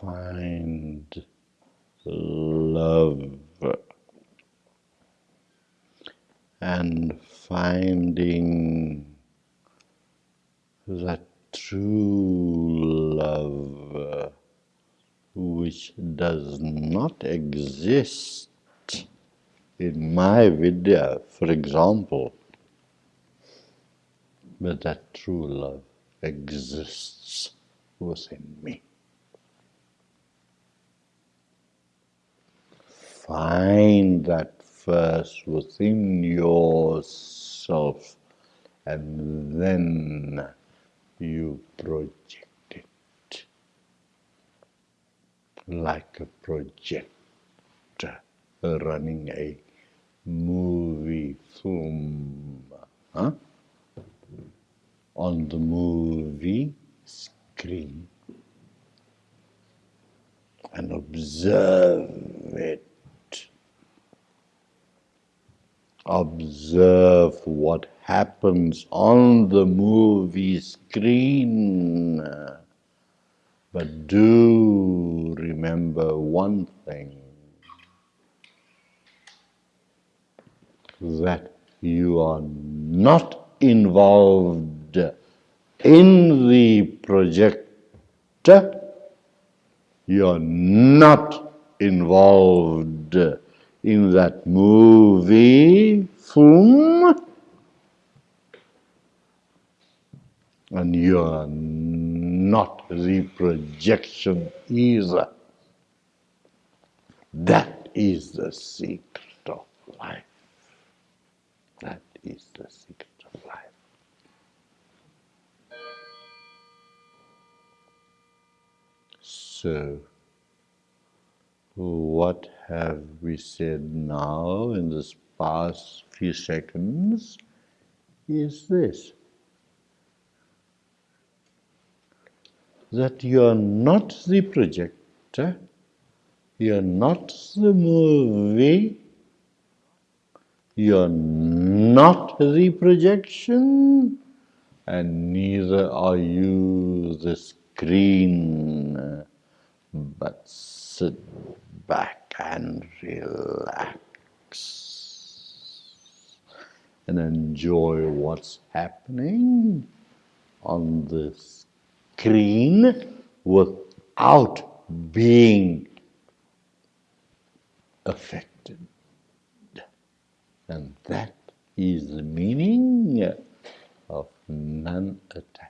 find love and finding that true love which does not exist in my vidya, for example, but that true love exists within me. Find that first within yourself and then you project it like a projector running a movie film huh? on the movie screen and observe it observe what happens on the movie screen. But do remember one thing that you are not involved in the projector, you are not involved in that movie film and you're not the projection either. That is the secret of life. That is the secret of life. So, what have we said now in this past few seconds is this. That you are not the projector, you are not the movie, you are not the projection, and neither are you the screen, but sit back and relax and enjoy what's happening on the screen without being affected. And that is the meaning of non attachment.